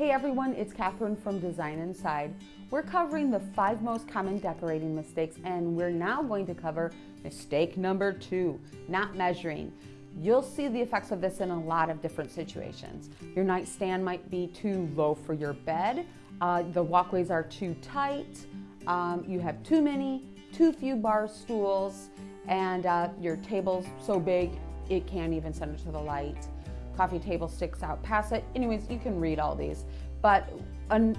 Hey everyone, it's Catherine from Design Inside. We're covering the five most common decorating mistakes and we're now going to cover mistake number two, not measuring. You'll see the effects of this in a lot of different situations. Your nightstand might be too low for your bed, uh, the walkways are too tight, um, you have too many, too few bar stools, and uh, your table's so big it can't even center to the light coffee table sticks out past it. Anyways, you can read all these. But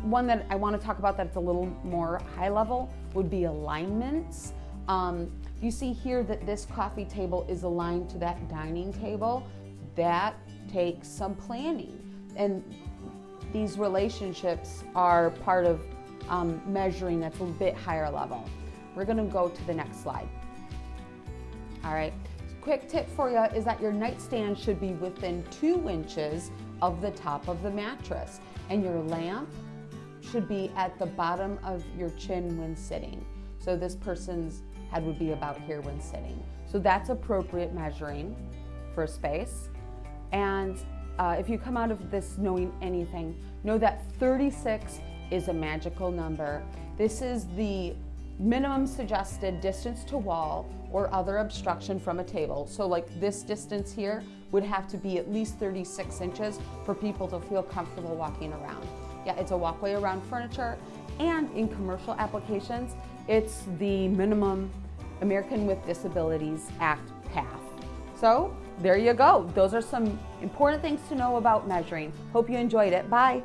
one that I want to talk about that's a little more high level would be alignments. Um, you see here that this coffee table is aligned to that dining table. That takes some planning. And these relationships are part of um, measuring that's a bit higher level. We're gonna go to the next slide. All right, Quick tip for you is that your nightstand should be within two inches of the top of the mattress and your lamp should be at the bottom of your chin when sitting. So this person's head would be about here when sitting. So that's appropriate measuring for space. And uh, if you come out of this knowing anything, know that 36 is a magical number. This is the minimum suggested distance to wall or other obstruction from a table. So like this distance here would have to be at least 36 inches for people to feel comfortable walking around. Yeah, it's a walkway around furniture and in commercial applications, it's the minimum American with Disabilities Act path. So there you go. Those are some important things to know about measuring. Hope you enjoyed it. Bye.